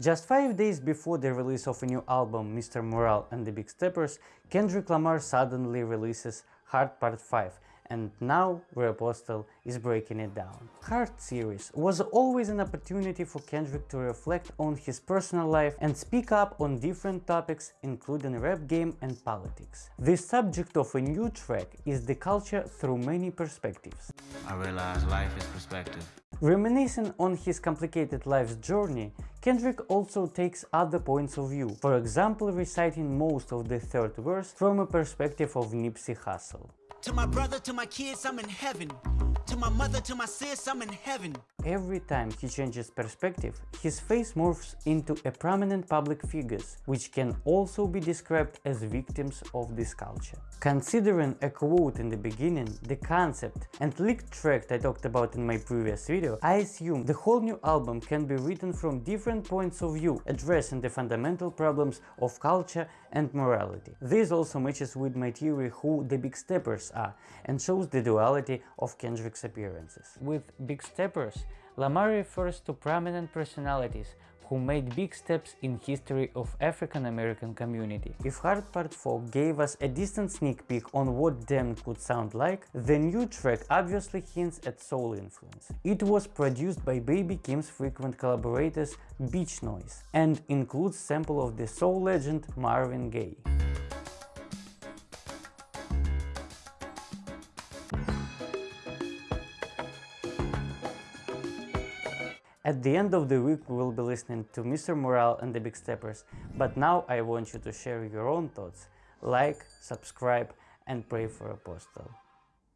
Just five days before the release of a new album, Mr. Morale and the Big Steppers, Kendrick Lamar suddenly releases Heart Part 5, and now Apostle is breaking it down. Heart series was always an opportunity for Kendrick to reflect on his personal life and speak up on different topics including rap game and politics. The subject of a new track is the culture through many perspectives. I realize life is perspective. Reminiscing on his complicated life's journey, Kendrick also takes other points of view, for example reciting most of the third verse from a perspective of Nipsey Hussle. To my brother, to my kids, I'm in heaven. To my mother, to my sis, I'm in heaven. Every time he changes perspective, his face morphs into a prominent public figures, which can also be described as victims of this culture. Considering a quote in the beginning, the concept and leaked track I talked about in my previous video, I assume the whole new album can be written from different points of view, addressing the fundamental problems of culture and morality. This also matches with my theory who the Big Steppers are and shows the duality of Kendrick's appearances. With Big Steppers, Lamar refers to prominent personalities who made big steps in history of African American community. If Heart Part 4 gave us a distant sneak peek on what them could sound like, the new track obviously hints at soul influence. It was produced by Baby Keem's frequent collaborators Beach Noise and includes sample of the soul legend Marvin Gaye. At the end of the week we will be listening to Mr. Morale and the Big Steppers, but now I want you to share your own thoughts. Like, subscribe and pray for Apostle.